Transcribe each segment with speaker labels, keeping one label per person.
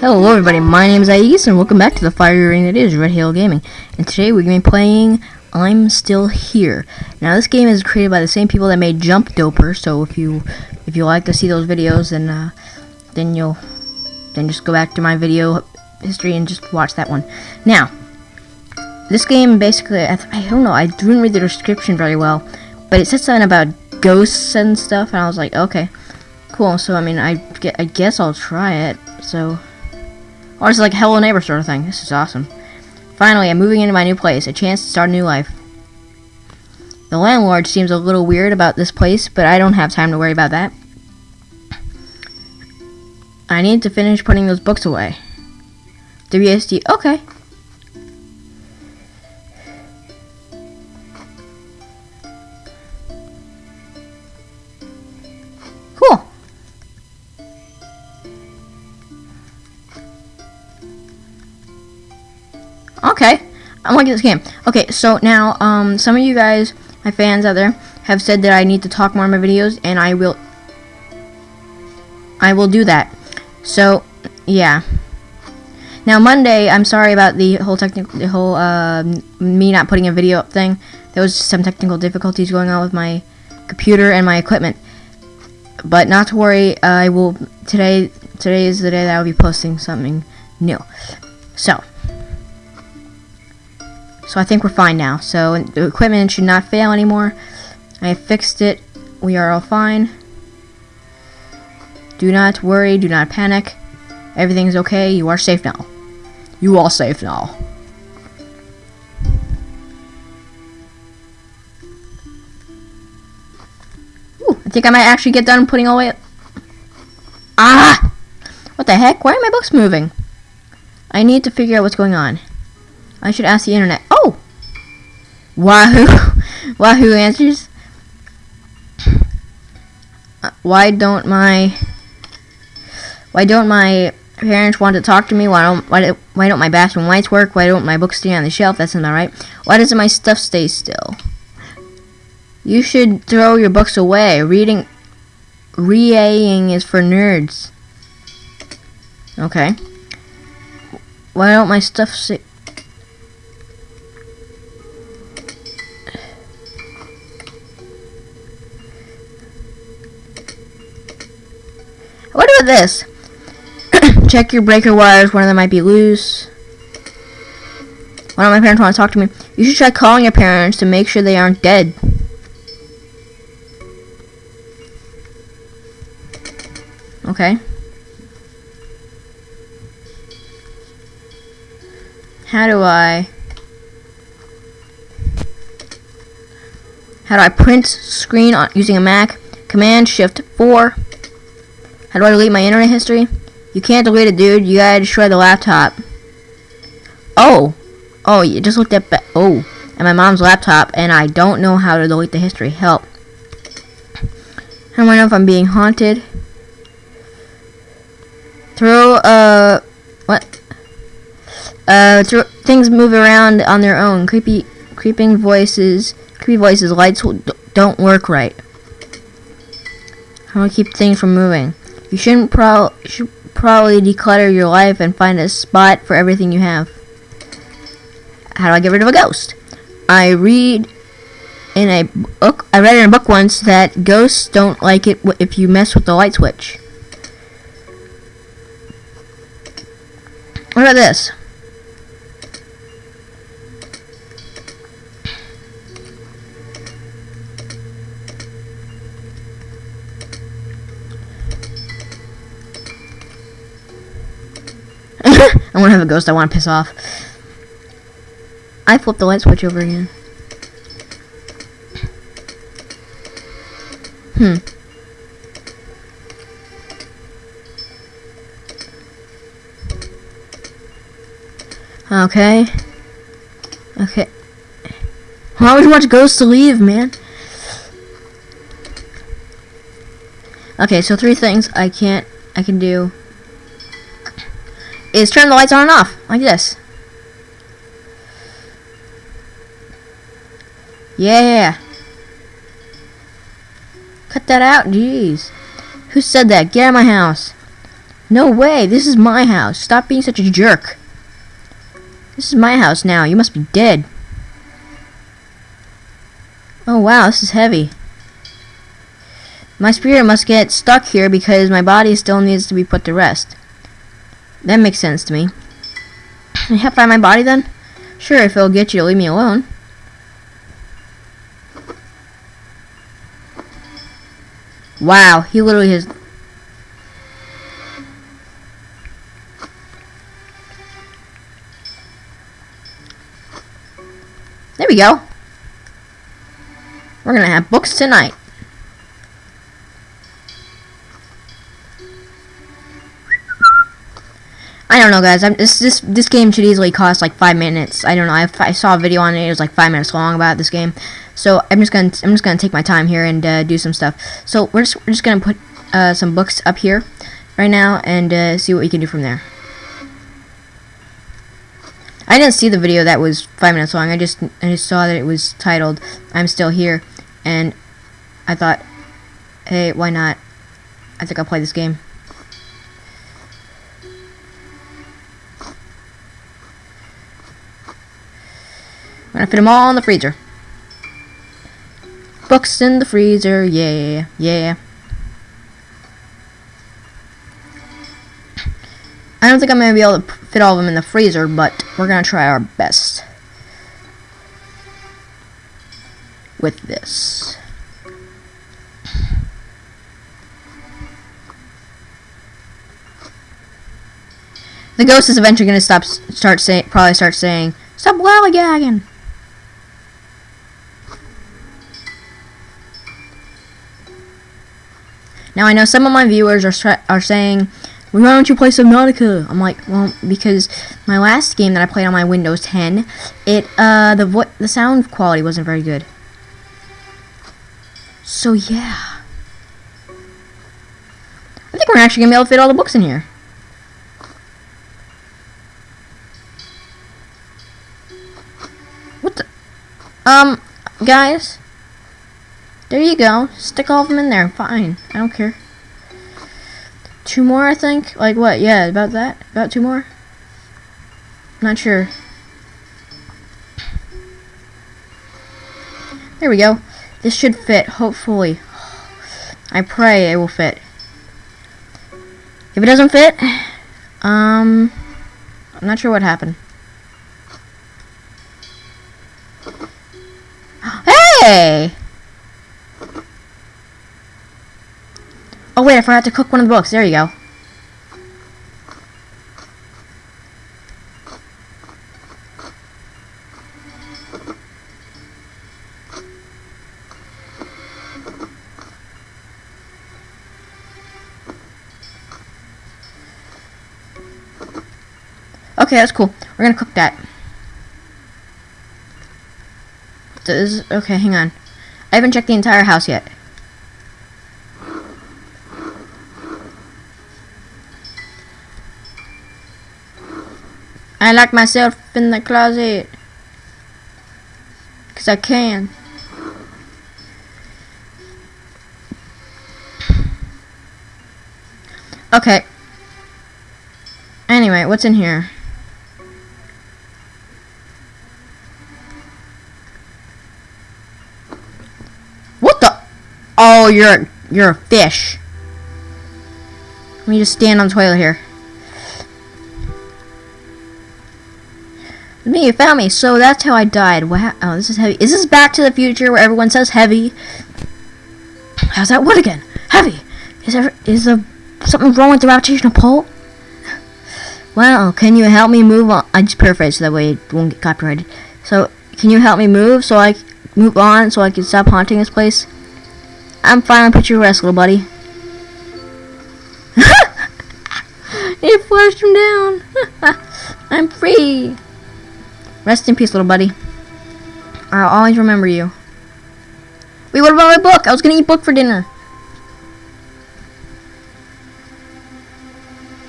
Speaker 1: Hello everybody, my name is Aegis and welcome back to the fiery ring that is Red Halo Gaming. And today we're going to be playing I'm Still Here. Now this game is created by the same people that made Jump Doper, so if you if you like to see those videos then uh, then you'll then just go back to my video history and just watch that one. Now, this game basically, I, I don't know, I didn't read the description very well, but it said something about ghosts and stuff, and I was like, okay, cool. So I mean, I, I guess I'll try it. So, or it's like Hello Neighbor sort of thing. This is awesome. Finally, I'm moving into my new place, a chance to start a new life. The landlord seems a little weird about this place, but I don't have time to worry about that. I need to finish putting those books away. WSD, okay. Okay. I'm liking this game. Okay, so now, um, some of you guys, my fans out there, have said that I need to talk more in my videos, and I will, I will do that. So, yeah. Now Monday, I'm sorry about the whole technical, the whole uh, me not putting a video up thing. There was some technical difficulties going on with my computer and my equipment. But not to worry, I will today. Today is the day that I'll be posting something new. So, so I think we're fine now. So the equipment should not fail anymore. I fixed it. We are all fine. Do not worry. Do not panic. Everything's okay. You are safe now. You are safe now. Ooh, I think I might actually get done putting all the way... Ah! What the heck? Why are my books moving? I need to figure out what's going on. I should ask the internet. Wahoo! Wahoo answers. Uh, why don't my... Why don't my parents want to talk to me. Why don't why, do, why don't my bathroom lights work? Why don't my books stay on the shelf? That's not right. Why doesn't my stuff stay still? You should throw your books away. Reading, reading is for nerds. Okay. Why don't my stuff this? Check your breaker wires, one of them might be loose. One of my parents want to talk to me. You should try calling your parents to make sure they aren't dead. Okay. How do I... How do I print screen on using a Mac? Command Shift 4. How do I delete my internet history? You can't delete it, dude. You gotta destroy the laptop. Oh. Oh, you just looked at... Oh. At my mom's laptop, and I don't know how to delete the history. Help. How do I know if I'm being haunted? Throw, uh... What? Uh, throw, things move around on their own. Creepy... Creeping voices... Creepy voices. Lights don't work right. How do I keep things from moving? You shouldn't pro... Should, probably declutter your life and find a spot for everything you have. How do I get rid of a ghost? I read in a book, I read in a book once that ghosts don't like it if you mess with the light switch. What about this? I want to have a ghost I want to piss off. I flipped the light switch over again. Hmm. Okay. Okay. Why would you want ghosts to leave, man? Okay, so three things I can't, I can do is turn the lights on and off, like this. Yeah. Cut that out, jeez. Who said that? Get out of my house. No way, this is my house. Stop being such a jerk. This is my house now. You must be dead. Oh wow, this is heavy. My spirit must get stuck here because my body still needs to be put to rest. That makes sense to me. Can I find my body then? Sure, if it'll get you to leave me alone. Wow, he literally has... There we go. We're gonna have books tonight. I don't know, guys. I'm, this this this game should easily cost like five minutes. I don't know. I, I saw a video on it. It was like five minutes long about this game. So I'm just gonna I'm just gonna take my time here and uh, do some stuff. So we're just we're just gonna put uh, some books up here right now and uh, see what we can do from there. I didn't see the video that was five minutes long. I just I just saw that it was titled "I'm Still Here," and I thought, hey, why not? I think I'll play this game. Gonna fit them all in the freezer. Books in the freezer, yeah, yeah. I don't think I'm gonna be able to fit all of them in the freezer, but we're gonna try our best with this. The ghost is eventually gonna stop, start saying, probably start saying, "Stop lollygagging." Now I know some of my viewers are are saying, "Why don't you play Subnautica?" I'm like, "Well, because my last game that I played on my Windows 10, it uh the vo the sound quality wasn't very good." So yeah, I think we're actually gonna be able to fit all the books in here. What the? Um, guys. There you go. Stick all of them in there. Fine. I don't care. Two more, I think? Like what? Yeah, about that? About two more? Not sure. There we go. This should fit, hopefully. I pray it will fit. If it doesn't fit, um, I'm not sure what happened. Hey! Wait, I forgot to cook one of the books. There you go. Okay, that's cool. We're gonna cook that. Does okay, hang on. I haven't checked the entire house yet. I lock myself in the closet. Because I can. Okay. Anyway, what's in here? What the? Oh, you're you're a fish. Let me just stand on the toilet here. You found me. So that's how I died. Wow. Oh, this is heavy. Is this Back to the Future where everyone says heavy? How's that word again? Heavy. Is there is there something wrong with the gravitational pull? Well, can you help me move on? I just paraphrase so that way it won't get copyrighted. So, can you help me move so I move on so I can stop haunting this place? I'm fine. Put your rest, little buddy. Rest in peace, little buddy. I'll always remember you. Wait, what about my book? I was gonna eat book for dinner.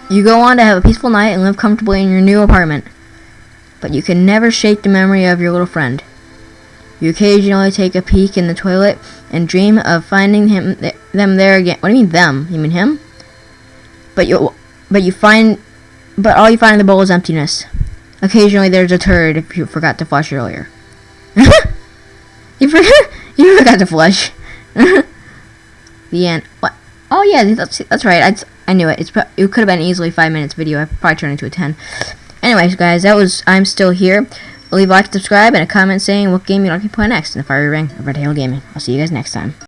Speaker 1: You go on to have a peaceful night and live comfortably in your new apartment. But you can never shake the memory of your little friend. You occasionally take a peek in the toilet and dream of finding him th them there again. What do you mean them? You mean him? But you but you find, but all you find in the bowl is emptiness. Occasionally, there's a turd if you forgot to flush earlier. you forgot. You forgot to flush. the end. What? Oh yeah, that's that's right. I, I knew it. It's it could have been easily five minutes video. I probably turned into a ten. Anyways, guys, that was I'm still here. Leave a like, subscribe, and a comment saying what game you'd like to play next in the Fiery Ring of Red Hail Gaming. I'll see you guys next time.